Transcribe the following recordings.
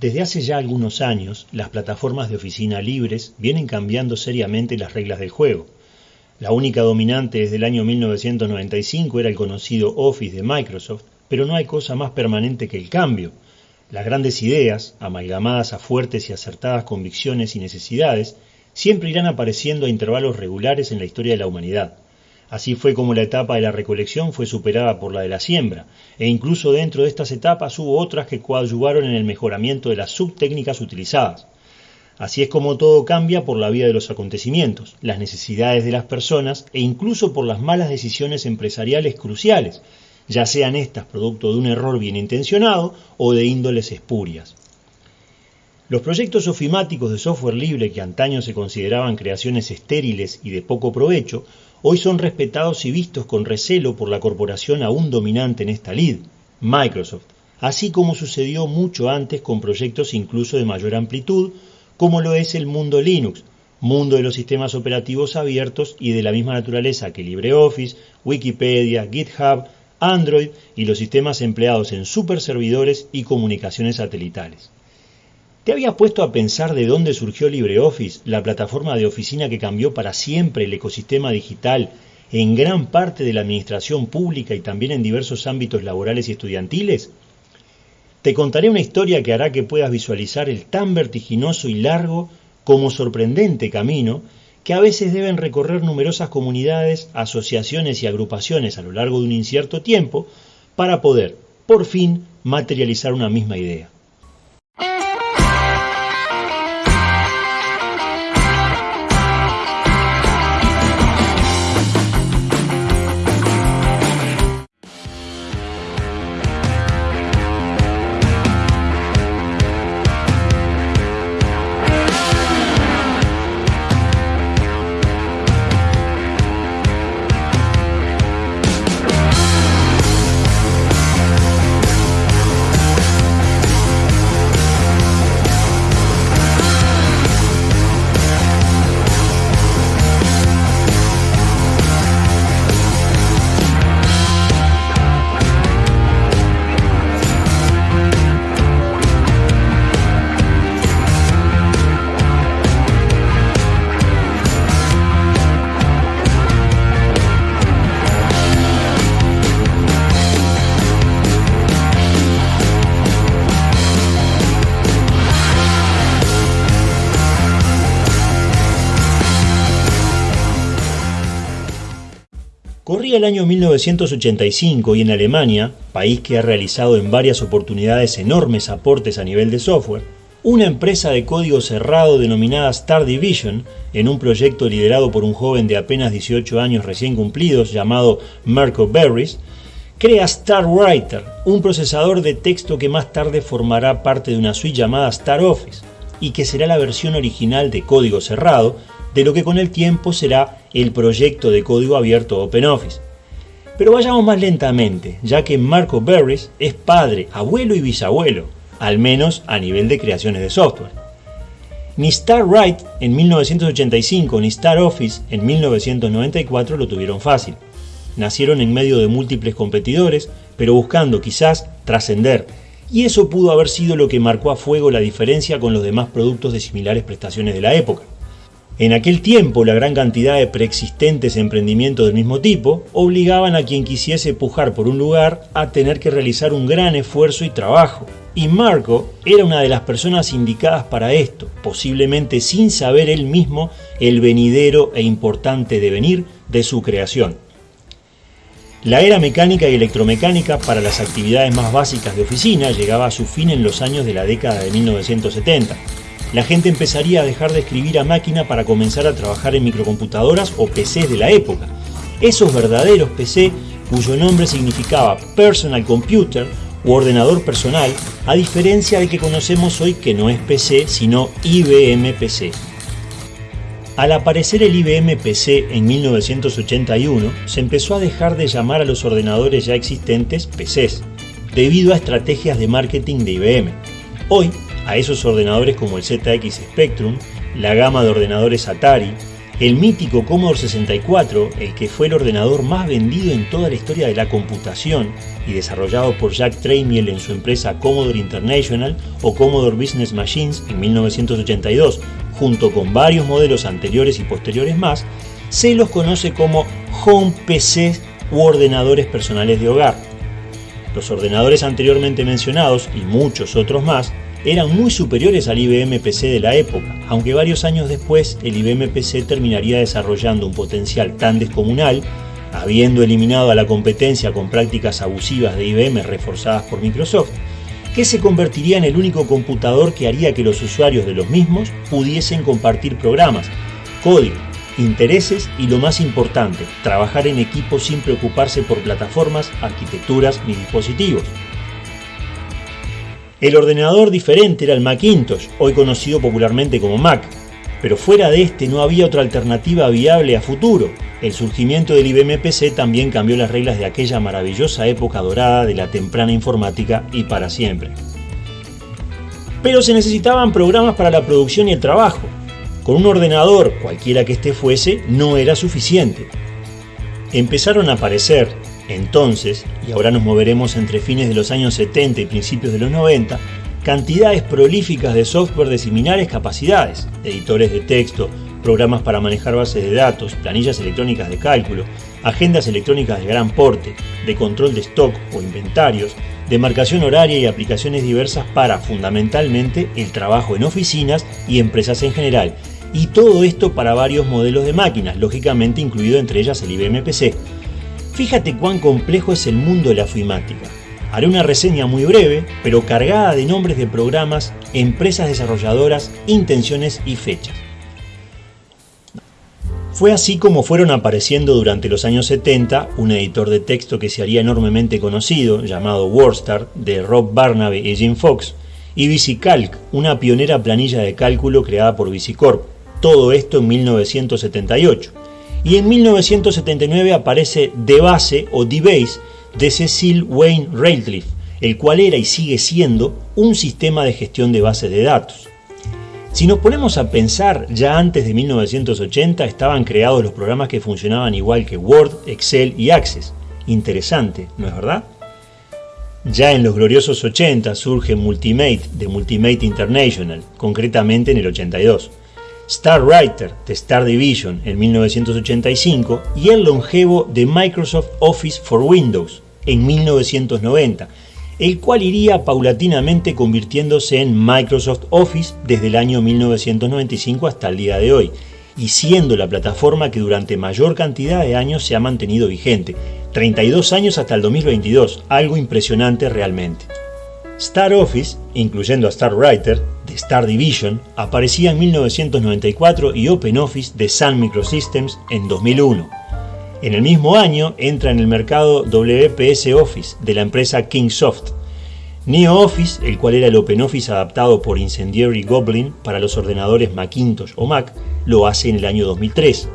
Desde hace ya algunos años, las plataformas de oficina libres vienen cambiando seriamente las reglas del juego. La única dominante desde el año 1995 era el conocido Office de Microsoft, pero no hay cosa más permanente que el cambio. Las grandes ideas, amalgamadas a fuertes y acertadas convicciones y necesidades, siempre irán apareciendo a intervalos regulares en la historia de la humanidad. Así fue como la etapa de la recolección fue superada por la de la siembra, e incluso dentro de estas etapas hubo otras que coadyuvaron en el mejoramiento de las subtécnicas utilizadas. Así es como todo cambia por la vía de los acontecimientos, las necesidades de las personas e incluso por las malas decisiones empresariales cruciales, ya sean estas producto de un error bien intencionado o de índoles espurias. Los proyectos ofimáticos de software libre que antaño se consideraban creaciones estériles y de poco provecho, hoy son respetados y vistos con recelo por la corporación aún dominante en esta lid, Microsoft, así como sucedió mucho antes con proyectos incluso de mayor amplitud, como lo es el mundo Linux, mundo de los sistemas operativos abiertos y de la misma naturaleza que LibreOffice, Wikipedia, GitHub, Android y los sistemas empleados en superservidores y comunicaciones satelitales. ¿Te habías puesto a pensar de dónde surgió LibreOffice, la plataforma de oficina que cambió para siempre el ecosistema digital en gran parte de la administración pública y también en diversos ámbitos laborales y estudiantiles? Te contaré una historia que hará que puedas visualizar el tan vertiginoso y largo como sorprendente camino que a veces deben recorrer numerosas comunidades, asociaciones y agrupaciones a lo largo de un incierto tiempo para poder, por fin, materializar una misma idea. Corría el año 1985 y en Alemania, país que ha realizado en varias oportunidades enormes aportes a nivel de software, una empresa de código cerrado denominada Star Division, en un proyecto liderado por un joven de apenas 18 años recién cumplidos llamado Marco Berries, crea Star Writer, un procesador de texto que más tarde formará parte de una suite llamada Star Office y que será la versión original de código cerrado de lo que con el tiempo será el proyecto de código abierto OpenOffice. Pero vayamos más lentamente, ya que Marco Berries es padre, abuelo y bisabuelo, al menos a nivel de creaciones de software. Ni StarWrite en 1985 ni StarOffice en 1994 lo tuvieron fácil. Nacieron en medio de múltiples competidores, pero buscando quizás trascender, y eso pudo haber sido lo que marcó a fuego la diferencia con los demás productos de similares prestaciones de la época. En aquel tiempo, la gran cantidad de preexistentes emprendimientos del mismo tipo obligaban a quien quisiese pujar por un lugar a tener que realizar un gran esfuerzo y trabajo. Y Marco era una de las personas indicadas para esto, posiblemente sin saber él mismo el venidero e importante devenir de su creación. La era mecánica y electromecánica para las actividades más básicas de oficina llegaba a su fin en los años de la década de 1970 la gente empezaría a dejar de escribir a máquina para comenzar a trabajar en microcomputadoras o PCs de la época. Esos verdaderos PC cuyo nombre significaba Personal Computer u ordenador personal, a diferencia del que conocemos hoy que no es PC sino IBM PC. Al aparecer el IBM PC en 1981, se empezó a dejar de llamar a los ordenadores ya existentes PCs, debido a estrategias de marketing de IBM. Hoy, a esos ordenadores como el ZX Spectrum, la gama de ordenadores Atari, El mítico Commodore 64, el que fue el ordenador más vendido en toda la historia de la computación y desarrollado por Jack Tramiel en su empresa Commodore International o Commodore Business Machines en 1982, junto con varios modelos anteriores y posteriores más, se los conoce como Home PC u ordenadores personales de hogar. Los ordenadores anteriormente mencionados y muchos otros más eran muy superiores al IBM PC de la época, aunque varios años después el IBM PC terminaría desarrollando un potencial tan descomunal, habiendo eliminado a la competencia con prácticas abusivas de IBM reforzadas por Microsoft, que se convertiría en el único computador que haría que los usuarios de los mismos pudiesen compartir programas, código, intereses y lo más importante, trabajar en equipo sin preocuparse por plataformas, arquitecturas ni dispositivos. El ordenador diferente era el Macintosh, hoy conocido popularmente como Mac, pero fuera de este no había otra alternativa viable a futuro. El surgimiento del IBM PC también cambió las reglas de aquella maravillosa época dorada de la temprana informática y para siempre. Pero se necesitaban programas para la producción y el trabajo. Con un ordenador, cualquiera que éste fuese, no era suficiente. Empezaron a aparecer entonces, y ahora nos moveremos entre fines de los años 70 y principios de los 90, cantidades prolíficas de software de similares capacidades, editores de texto, programas para manejar bases de datos, planillas electrónicas de cálculo, agendas electrónicas de gran porte, de control de stock o inventarios, de marcación horaria y aplicaciones diversas para, fundamentalmente, el trabajo en oficinas y empresas en general, y todo esto para varios modelos de máquinas, lógicamente incluido entre ellas el IBM PC, Fíjate cuán complejo es el mundo de la ofimática. Haré una reseña muy breve, pero cargada de nombres de programas, empresas desarrolladoras, intenciones y fechas. Fue así como fueron apareciendo durante los años 70 un editor de texto que se haría enormemente conocido, llamado WordStar, de Rob Barnaby y Jim Fox, y VisiCalc, una pionera planilla de cálculo creada por VisiCorp. Todo esto en 1978 y en 1979 aparece The Base o The Base de Cecil Wayne Ratcliffe, el cual era y sigue siendo un sistema de gestión de bases de datos. Si nos ponemos a pensar, ya antes de 1980 estaban creados los programas que funcionaban igual que Word, Excel y Access. Interesante, ¿no es verdad? Ya en los gloriosos 80 surge Multimate de Multimate International, concretamente en el 82. Star Writer de Star Division en 1985 y el longevo de Microsoft Office for Windows en 1990, el cual iría paulatinamente convirtiéndose en Microsoft Office desde el año 1995 hasta el día de hoy, y siendo la plataforma que durante mayor cantidad de años se ha mantenido vigente, 32 años hasta el 2022, algo impresionante realmente. Star Office, incluyendo a Star Writer, de Star Division, aparecía en 1994 y OpenOffice de Sun Microsystems en 2001. En el mismo año entra en el mercado WPS Office de la empresa Kingsoft. NeoOffice, el cual era el OpenOffice adaptado por Incendiary Goblin para los ordenadores Macintosh o Mac, lo hace en el año 2003.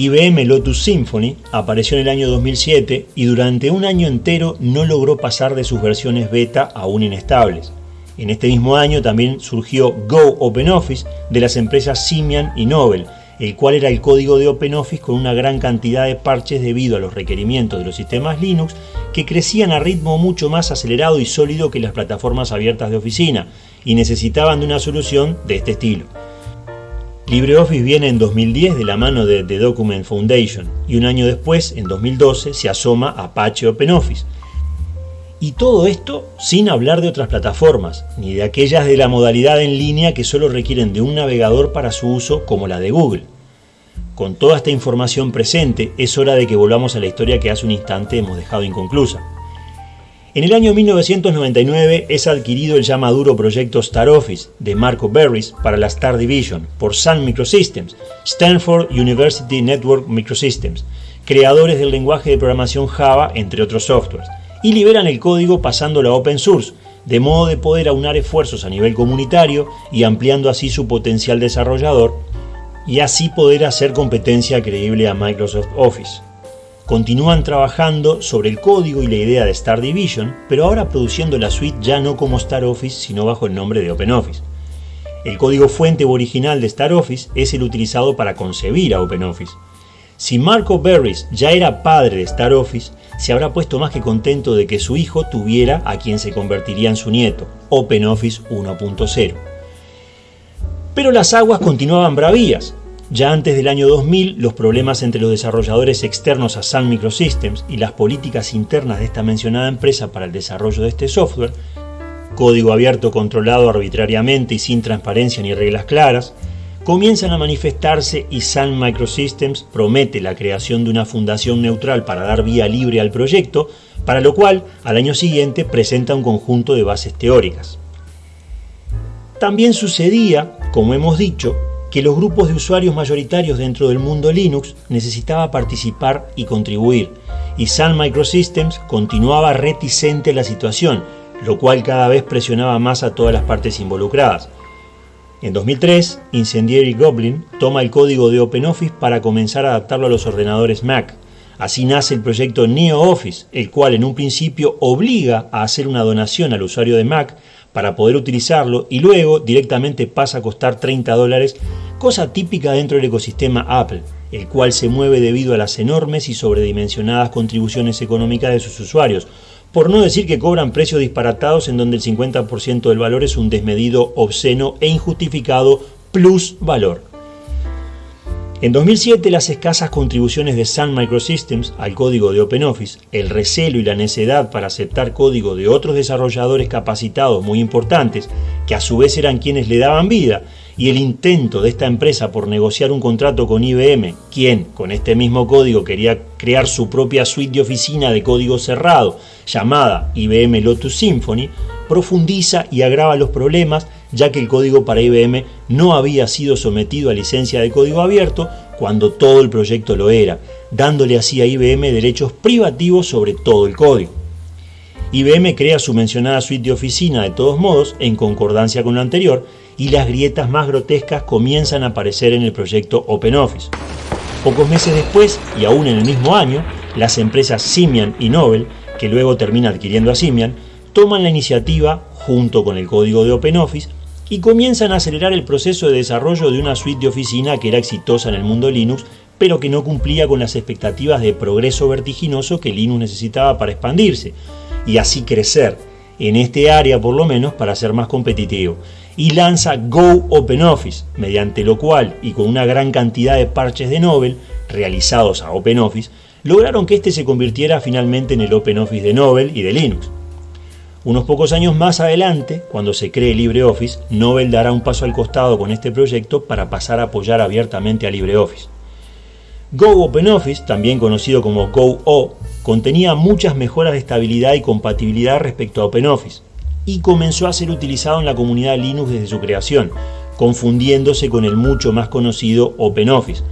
IBM Lotus Symphony apareció en el año 2007 y durante un año entero no logró pasar de sus versiones beta aún inestables. En este mismo año también surgió Go OpenOffice de las empresas Simian y Nobel, el cual era el código de OpenOffice con una gran cantidad de parches debido a los requerimientos de los sistemas Linux que crecían a ritmo mucho más acelerado y sólido que las plataformas abiertas de oficina y necesitaban de una solución de este estilo. LibreOffice viene en 2010 de la mano de The Document Foundation y un año después, en 2012, se asoma Apache OpenOffice. Y todo esto sin hablar de otras plataformas, ni de aquellas de la modalidad en línea que solo requieren de un navegador para su uso como la de Google. Con toda esta información presente, es hora de que volvamos a la historia que hace un instante hemos dejado inconclusa. En el año 1999 es adquirido el ya maduro proyecto Star Office de Marco Berries para la Star Division por Sun Microsystems, Stanford University Network Microsystems, creadores del lenguaje de programación Java, entre otros softwares, y liberan el código pasándolo a open source, de modo de poder aunar esfuerzos a nivel comunitario y ampliando así su potencial desarrollador y así poder hacer competencia creíble a Microsoft Office. Continúan trabajando sobre el código y la idea de Star Division, pero ahora produciendo la suite ya no como Star Office, sino bajo el nombre de OpenOffice. El código fuente original de StarOffice es el utilizado para concebir a OpenOffice. Si Marco Berries ya era padre de StarOffice, se habrá puesto más que contento de que su hijo tuviera a quien se convertiría en su nieto, OpenOffice 1.0. Pero las aguas continuaban bravías. Ya antes del año 2000, los problemas entre los desarrolladores externos a Sun Microsystems y las políticas internas de esta mencionada empresa para el desarrollo de este software código abierto controlado arbitrariamente y sin transparencia ni reglas claras, comienzan a manifestarse y Sun Microsystems promete la creación de una fundación neutral para dar vía libre al proyecto, para lo cual al año siguiente presenta un conjunto de bases teóricas. También sucedía, como hemos dicho, que los grupos de usuarios mayoritarios dentro del mundo Linux necesitaba participar y contribuir, y Sun Microsystems continuaba reticente la situación, lo cual cada vez presionaba más a todas las partes involucradas. En 2003, Incendiary Goblin toma el código de OpenOffice para comenzar a adaptarlo a los ordenadores Mac. Así nace el proyecto NeoOffice, el cual en un principio obliga a hacer una donación al usuario de Mac para poder utilizarlo y luego directamente pasa a costar 30 dólares, cosa típica dentro del ecosistema Apple, el cual se mueve debido a las enormes y sobredimensionadas contribuciones económicas de sus usuarios, por no decir que cobran precios disparatados en donde el 50% del valor es un desmedido, obsceno e injustificado plus valor. En 2007 las escasas contribuciones de Sun Microsystems al código de OpenOffice, el recelo y la necedad para aceptar código de otros desarrolladores capacitados muy importantes, que a su vez eran quienes le daban vida, y el intento de esta empresa por negociar un contrato con IBM, quien con este mismo código quería crear su propia suite de oficina de código cerrado llamada IBM Lotus Symphony, profundiza y agrava los problemas ya que el código para IBM no había sido sometido a licencia de código abierto cuando todo el proyecto lo era, dándole así a IBM derechos privativos sobre todo el código. IBM crea su mencionada suite de oficina de todos modos en concordancia con lo anterior y las grietas más grotescas comienzan a aparecer en el proyecto OpenOffice. Pocos meses después, y aún en el mismo año, las empresas Simian y Nobel, que luego termina adquiriendo a Simian, toman la iniciativa, junto con el código de OpenOffice, y comienzan a acelerar el proceso de desarrollo de una suite de oficina que era exitosa en el mundo Linux, pero que no cumplía con las expectativas de progreso vertiginoso que Linux necesitaba para expandirse, y así crecer, en este área por lo menos para ser más competitivo y lanza Go OpenOffice, mediante lo cual y con una gran cantidad de parches de Nobel realizados a OpenOffice, lograron que este se convirtiera finalmente en el OpenOffice de Nobel y de Linux. Unos pocos años más adelante, cuando se cree LibreOffice, Nobel dará un paso al costado con este proyecto para pasar a apoyar abiertamente a LibreOffice. Go OpenOffice, también conocido como GoO, contenía muchas mejoras de estabilidad y compatibilidad respecto a OpenOffice, y comenzó a ser utilizado en la comunidad Linux desde su creación, confundiéndose con el mucho más conocido OpenOffice.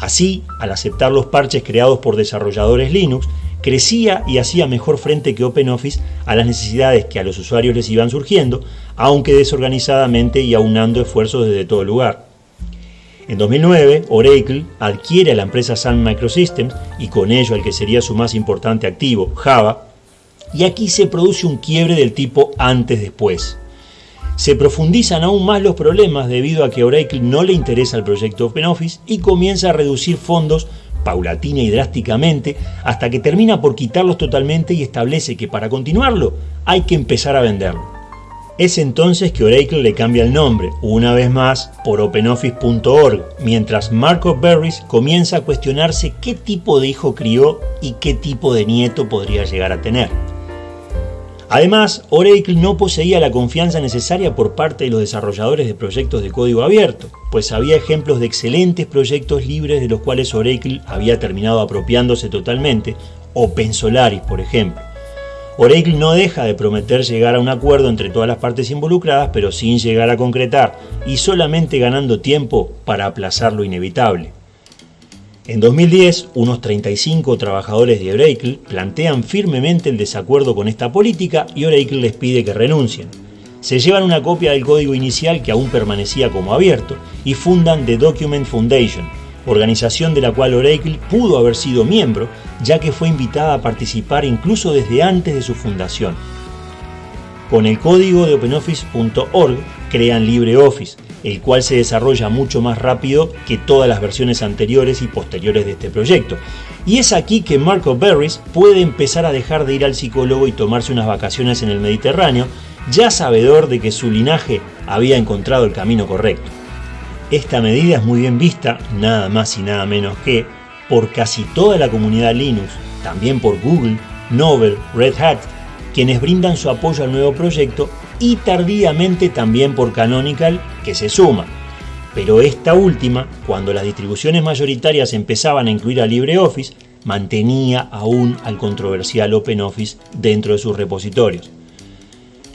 Así, al aceptar los parches creados por desarrolladores Linux, crecía y hacía mejor frente que OpenOffice a las necesidades que a los usuarios les iban surgiendo, aunque desorganizadamente y aunando esfuerzos desde todo lugar. En 2009, Oracle adquiere a la empresa Sun Microsystems y con ello al que sería su más importante activo, Java, y aquí se produce un quiebre del tipo antes-después. Se profundizan aún más los problemas debido a que Oracle no le interesa el proyecto OpenOffice y comienza a reducir fondos paulatina y drásticamente hasta que termina por quitarlos totalmente y establece que para continuarlo hay que empezar a venderlo. Es entonces que Oracle le cambia el nombre, una vez más, por OpenOffice.org, mientras Marco Berries comienza a cuestionarse qué tipo de hijo crió y qué tipo de nieto podría llegar a tener. Además, Oracle no poseía la confianza necesaria por parte de los desarrolladores de proyectos de código abierto, pues había ejemplos de excelentes proyectos libres de los cuales Oracle había terminado apropiándose totalmente, OpenSolaris por ejemplo. Oracle no deja de prometer llegar a un acuerdo entre todas las partes involucradas, pero sin llegar a concretar, y solamente ganando tiempo para aplazar lo inevitable. En 2010, unos 35 trabajadores de Oracle plantean firmemente el desacuerdo con esta política y Oracle les pide que renuncien. Se llevan una copia del código inicial que aún permanecía como abierto y fundan The Document Foundation, organización de la cual Oracle pudo haber sido miembro, ya que fue invitada a participar incluso desde antes de su fundación. Con el código de OpenOffice.org crean LibreOffice, el cual se desarrolla mucho más rápido que todas las versiones anteriores y posteriores de este proyecto. Y es aquí que Marco Berries puede empezar a dejar de ir al psicólogo y tomarse unas vacaciones en el Mediterráneo, ya sabedor de que su linaje había encontrado el camino correcto. Esta medida es muy bien vista, nada más y nada menos que, por casi toda la comunidad Linux, también por Google, Nobel, Red Hat, quienes brindan su apoyo al nuevo proyecto y tardíamente también por Canonical, que se suma. Pero esta última, cuando las distribuciones mayoritarias empezaban a incluir a LibreOffice, mantenía aún al controversial OpenOffice dentro de sus repositorios.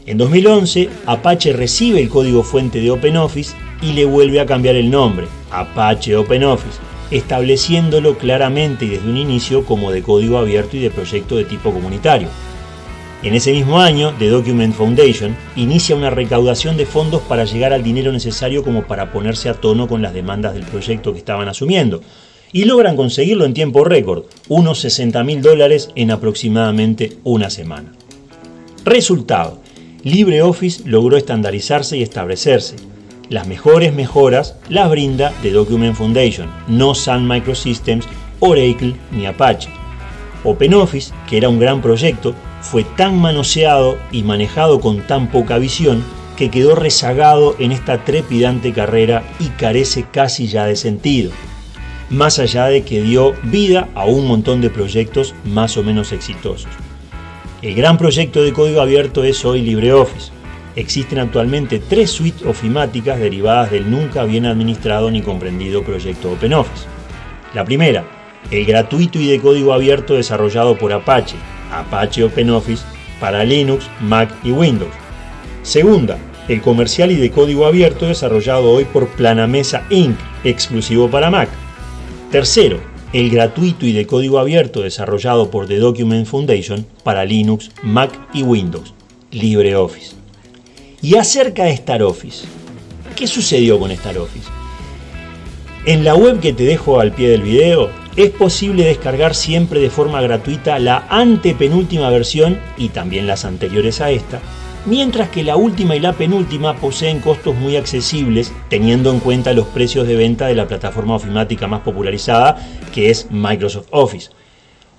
En 2011, Apache recibe el código fuente de OpenOffice y le vuelve a cambiar el nombre, Apache OpenOffice, estableciéndolo claramente y desde un inicio como de código abierto y de proyecto de tipo comunitario. En ese mismo año, The Document Foundation inicia una recaudación de fondos para llegar al dinero necesario como para ponerse a tono con las demandas del proyecto que estaban asumiendo, y logran conseguirlo en tiempo récord, unos 60 mil dólares en aproximadamente una semana. Resultado, LibreOffice logró estandarizarse y establecerse. Las mejores mejoras las brinda The Document Foundation, no Sun Microsystems, Oracle ni Apache. OpenOffice, que era un gran proyecto, fue tan manoseado y manejado con tan poca visión que quedó rezagado en esta trepidante carrera y carece casi ya de sentido, más allá de que dio vida a un montón de proyectos más o menos exitosos. El gran proyecto de código abierto es hoy LibreOffice. Existen actualmente tres suites ofimáticas derivadas del nunca bien administrado ni comprendido proyecto OpenOffice. La primera, el gratuito y de código abierto desarrollado por Apache, Apache OpenOffice para Linux, Mac y Windows. Segunda, el comercial y de código abierto desarrollado hoy por Planamesa Inc., exclusivo para Mac. Tercero, el gratuito y de código abierto desarrollado por The Document Foundation para Linux, Mac y Windows, LibreOffice. Y acerca de StarOffice, ¿qué sucedió con StarOffice? En la web que te dejo al pie del video es posible descargar siempre de forma gratuita la antepenúltima versión y también las anteriores a esta, mientras que la última y la penúltima poseen costos muy accesibles teniendo en cuenta los precios de venta de la plataforma ofimática más popularizada que es Microsoft Office.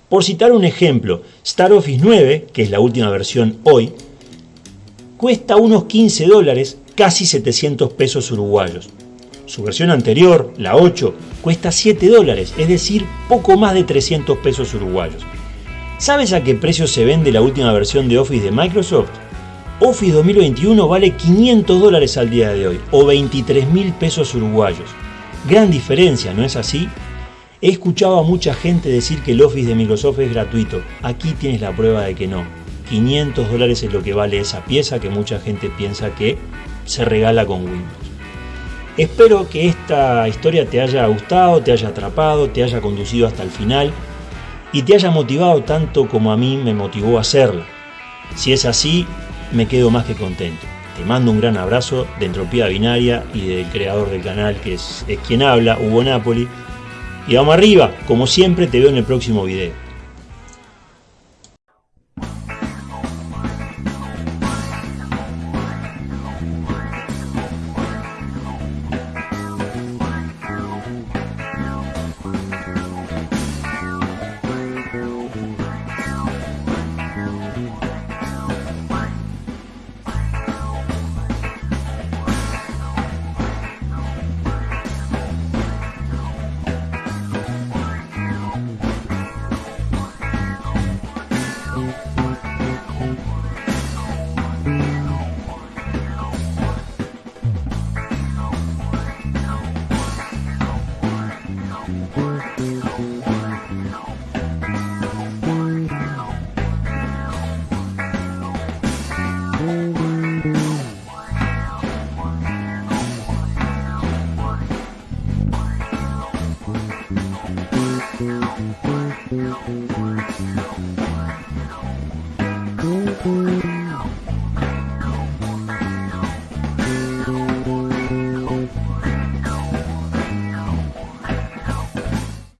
Por citar un ejemplo, StarOffice 9, que es la última versión hoy, cuesta unos 15 dólares, casi 700 pesos uruguayos. Su versión anterior, la 8, cuesta 7 dólares, es decir, poco más de 300 pesos uruguayos. ¿Sabes a qué precio se vende la última versión de Office de Microsoft? Office 2021 vale 500 dólares al día de hoy, o 23 mil pesos uruguayos. Gran diferencia, ¿no es así? He escuchado a mucha gente decir que el Office de Microsoft es gratuito. Aquí tienes la prueba de que no. 500 dólares es lo que vale esa pieza que mucha gente piensa que se regala con Windows. Espero que esta historia te haya gustado, te haya atrapado, te haya conducido hasta el final y te haya motivado tanto como a mí me motivó a hacerla. Si es así, me quedo más que contento. Te mando un gran abrazo de Entropía Binaria y del creador del canal que es, es quien habla, Hugo Napoli. Y vamos arriba, como siempre te veo en el próximo video.